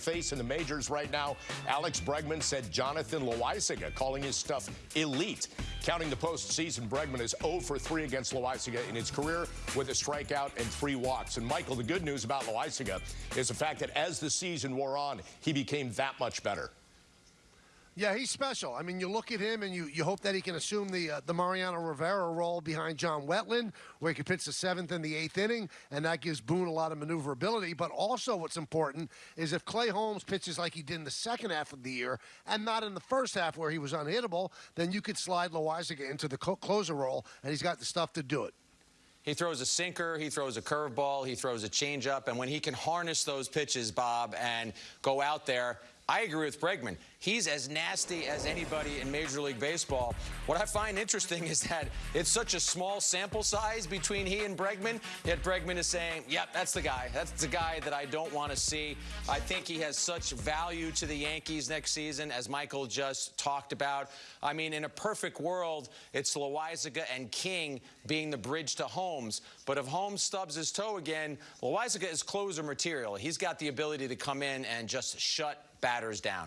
face in the majors right now. Alex Bregman said Jonathan Loaisiga, calling his stuff elite. Counting the postseason, Bregman is 0 for 3 against Loaisiga in his career with a strikeout and three walks. And Michael, the good news about Loaisiga is the fact that as the season wore on, he became that much better. Yeah, he's special. I mean, you look at him and you, you hope that he can assume the uh, the Mariano Rivera role behind John Wetteland, where he can pitch the seventh and the eighth inning, and that gives Boone a lot of maneuverability. But also, what's important is if Clay Holmes pitches like he did in the second half of the year and not in the first half where he was unhittable, then you could slide Loaisiga into the closer role, and he's got the stuff to do it. He throws a sinker, he throws a curveball, he throws a changeup, and when he can harness those pitches, Bob, and go out there, I agree with Bregman. He's as nasty as anybody in Major League Baseball. What I find interesting is that it's such a small sample size between he and Bregman, yet Bregman is saying, yep, that's the guy. That's the guy that I don't want to see. I think he has such value to the Yankees next season, as Michael just talked about. I mean, in a perfect world, it's Loaisiga and King being the bridge to Holmes. But if Holmes stubs his toe again, Loaisiga is closer material. He's got the ability to come in and just shut batters down.